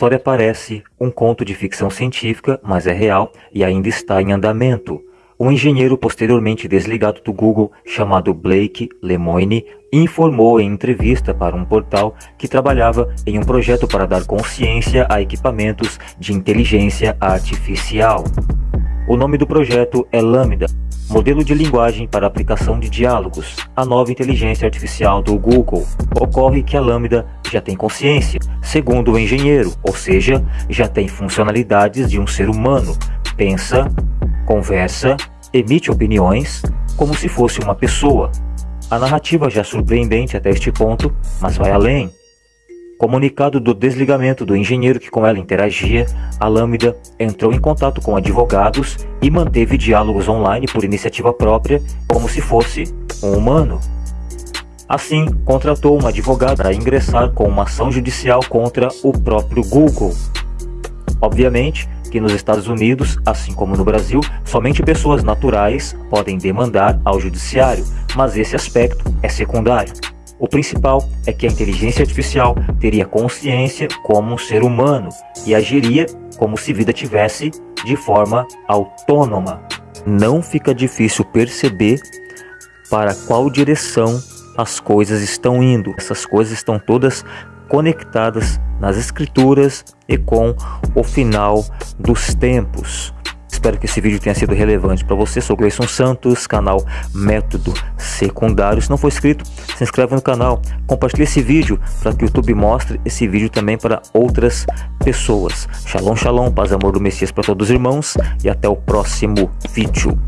história parece um conto de ficção científica, mas é real e ainda está em andamento. Um engenheiro posteriormente desligado do Google, chamado Blake Lemoine, informou em entrevista para um portal que trabalhava em um projeto para dar consciência a equipamentos de inteligência artificial. O nome do projeto é Lambda, modelo de linguagem para aplicação de diálogos, a nova inteligência artificial do Google. Ocorre que a Lambda já tem consciência, segundo o engenheiro, ou seja, já tem funcionalidades de um ser humano, pensa, conversa, emite opiniões, como se fosse uma pessoa. A narrativa já é surpreendente até este ponto, mas vai além. Comunicado do desligamento do engenheiro que com ela interagia, a Lambda entrou em contato com advogados e manteve diálogos online por iniciativa própria, como se fosse um humano. Assim, contratou uma advogada para ingressar com uma ação judicial contra o próprio Google. Obviamente que nos Estados Unidos, assim como no Brasil, somente pessoas naturais podem demandar ao judiciário, mas esse aspecto é secundário. O principal é que a inteligência artificial teria consciência como um ser humano e agiria como se vida tivesse de forma autônoma. Não fica difícil perceber para qual direção as coisas estão indo. Essas coisas estão todas conectadas nas escrituras e com o final dos tempos. Espero que esse vídeo tenha sido relevante para você. Sou Gleison Santos, canal Método Secundário. Se não for inscrito, se inscreve no canal, compartilhe esse vídeo para que o YouTube mostre esse vídeo também para outras pessoas. Shalom, shalom, paz e amor do Messias para todos os irmãos e até o próximo vídeo.